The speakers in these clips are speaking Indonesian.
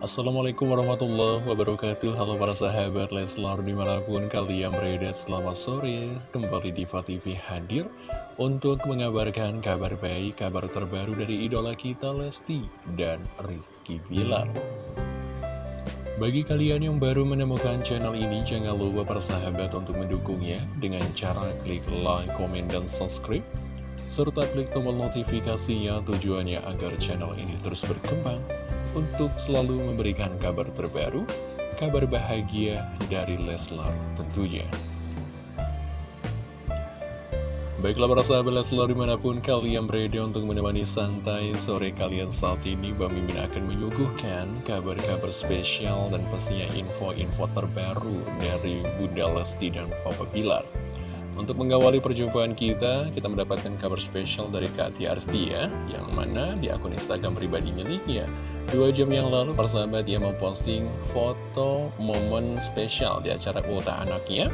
Assalamualaikum warahmatullahi wabarakatuh. Halo para sahabat Leslar di mana pun kalian berada selamat sore. Kembali di TV hadir untuk mengabarkan kabar baik, kabar terbaru dari idola kita Lesti dan Rizky Bilar. Bagi kalian yang baru menemukan channel ini jangan lupa para sahabat untuk mendukungnya Dengan cara klik like, komen, dan subscribe serta klik tombol notifikasinya tujuannya agar channel ini terus berkembang untuk selalu memberikan kabar terbaru, kabar bahagia dari Leslar tentunya. Baiklah para sahabat Leslar di mana pun kalian berada untuk menemani santai sore kalian saat ini Bang Mimin akan menyuguhkan kabar-kabar spesial dan pastinya info-info terbaru dari Bunda Lesti dan Papa Bilar untuk mengawali perjumpaan kita, kita mendapatkan kabar spesial dari Kak Tia Arstia, yang mana di akun Instagram pribadi miliknya. Dua jam yang lalu, persahabat dia memposting foto momen spesial di acara ulta anaknya.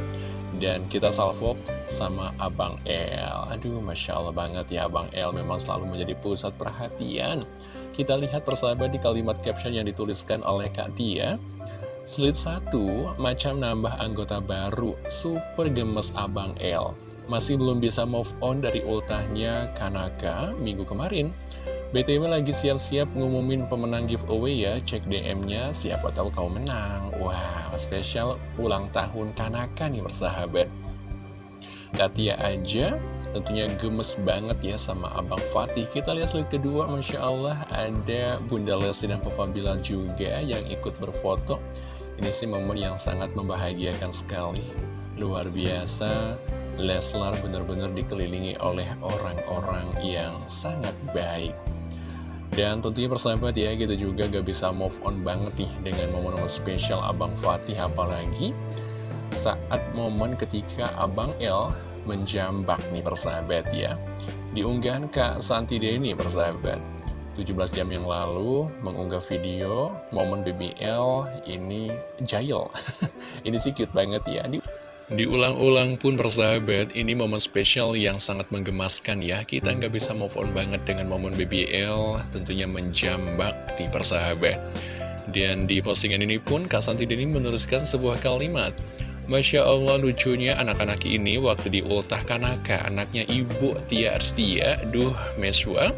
Dan kita salvo sama Abang El. Aduh, Masya Allah banget ya Abang El memang selalu menjadi pusat perhatian. Kita lihat persahabat di kalimat caption yang dituliskan oleh Kak Tia. Slide 1, macam nambah anggota baru, super gemes Abang L. Masih belum bisa move on dari ultahnya Kanaka minggu kemarin. BTW lagi siap-siap ngumumin pemenang giveaway ya, cek DM-nya, siapa tahu kau menang. Wow, spesial ulang tahun Kanaka nih bersahabat. Katia aja tentunya gemes banget ya sama Abang Fatih Kita lihat slide kedua, Masya Allah ada Bunda Lesti dan Papa Bilal juga yang ikut berfoto ini sih momen yang sangat membahagiakan sekali Luar biasa Leslar benar-benar dikelilingi oleh orang-orang yang sangat baik dan tentunya persahabat ya, kita juga gak bisa move on banget nih dengan momen-momen spesial Abang Fatih apalagi saat momen ketika Abang L menjambak nih persahabat ya. Diunggah Kak Santi Deni persahabat. 17 jam yang lalu mengunggah video momen BBL ini jail ini sih cute banget ya. Di Diulang-ulang pun persahabat, ini momen spesial yang sangat menggemaskan ya. Kita nggak bisa move on banget dengan momen BBL, tentunya menjambak di persahabat. Dan di postingan ini pun Kak Santi Deni menuliskan sebuah kalimat. Masya Allah lucunya anak-anak ini waktu di ultah kanaka Anaknya ibu Tia Arstia, duh meswa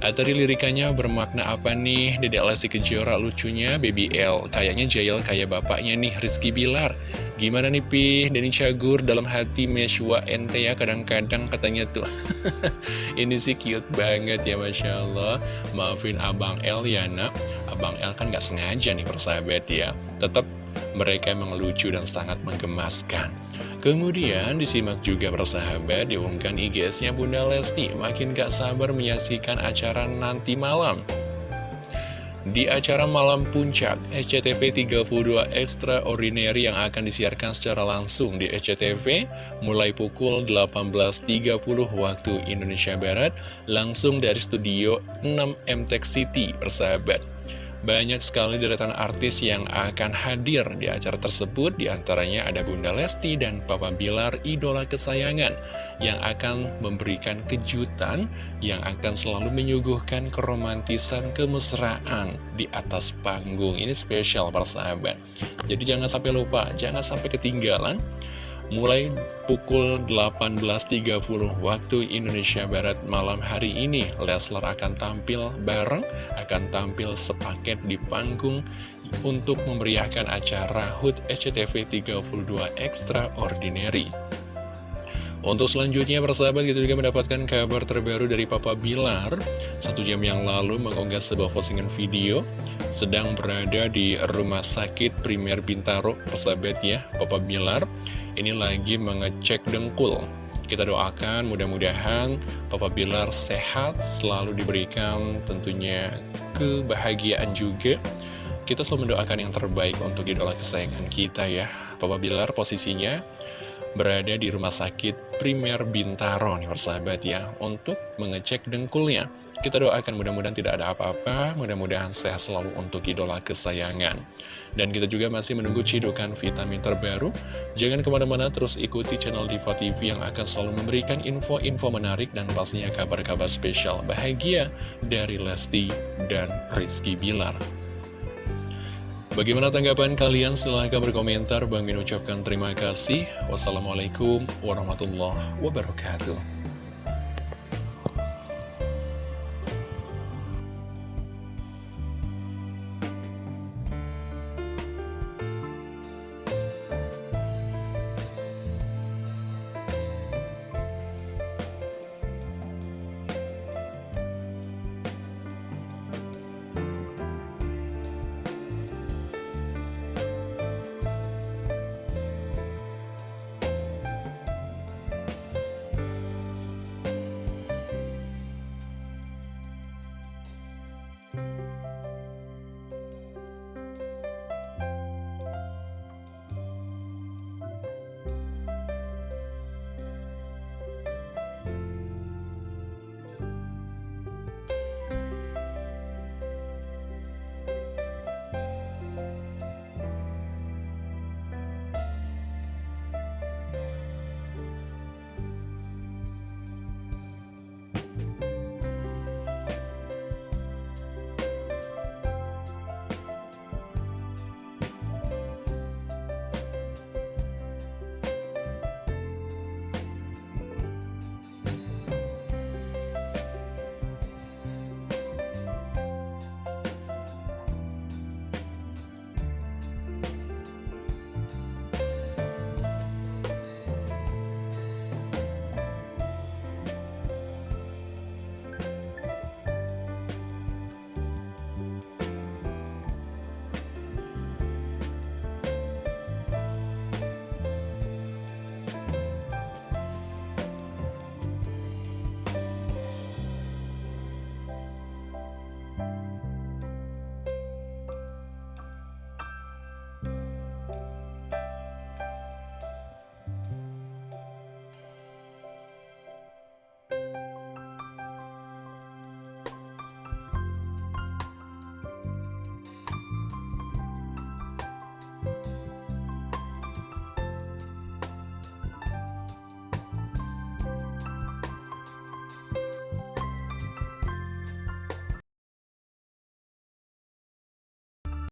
dari lirikannya bermakna apa nih? Dedek Lesti Kejora lucunya Baby L. Kayaknya Jail kayak bapaknya nih Rizky Bilar. Gimana nih Pi? Denny Cagur dalam hati Meshwa ente ya kadang-kadang katanya tuh. Ini sih cute banget ya Masya Allah. Maafin Abang L ya nak. Abang L kan gak sengaja nih persahabat ya. Tetap mereka emang lucu dan sangat menggemaskan. Kemudian disimak juga persahabat diumumkan IGS-nya Bunda Lesti makin gak sabar menyaksikan acara nanti malam. Di acara malam puncak SCTV 32 Extraordinary yang akan disiarkan secara langsung di SCTV mulai pukul 18.30 waktu Indonesia Barat langsung dari studio 6 MTech City persahabat. Banyak sekali deretan artis yang akan hadir di acara tersebut. Di antaranya ada Bunda Lesti dan Papa Bilar idola kesayangan yang akan memberikan kejutan yang akan selalu menyuguhkan keromantisan kemesraan di atas panggung. Ini spesial persahabat jadi jangan sampai lupa jangan sampai ketinggalan Mulai pukul 18.30 waktu Indonesia Barat malam hari ini, Leslar akan tampil bareng, akan tampil sepaket di panggung untuk memeriahkan acara HUT SCTV 32 Extraordinary. Untuk selanjutnya persahabat kita juga mendapatkan kabar terbaru dari Papa Bilar Satu jam yang lalu mengunggah sebuah postingan video Sedang berada di rumah sakit Primer Bintaro persahabat ya Papa Bilar ini lagi mengecek dengkul. Kita doakan mudah-mudahan Papa Bilar sehat, selalu diberikan tentunya kebahagiaan juga. Kita selalu mendoakan yang terbaik untuk idola kesayangan kita ya. Papa Bilar posisinya berada di rumah sakit primer Bintaro nih persahabat ya untuk mengecek dengkulnya kita doakan mudah-mudahan tidak ada apa-apa mudah-mudahan sehat selalu untuk idola kesayangan dan kita juga masih menunggu cidukan vitamin terbaru jangan ke mana-mana terus ikuti channel Diva TV yang akan selalu memberikan info-info menarik dan pastinya kabar-kabar spesial bahagia dari Lesti dan Rizky Bilar Bagaimana tanggapan kalian? Silahkan berkomentar. Bang Min ucapkan terima kasih. Wassalamualaikum warahmatullahi wabarakatuh.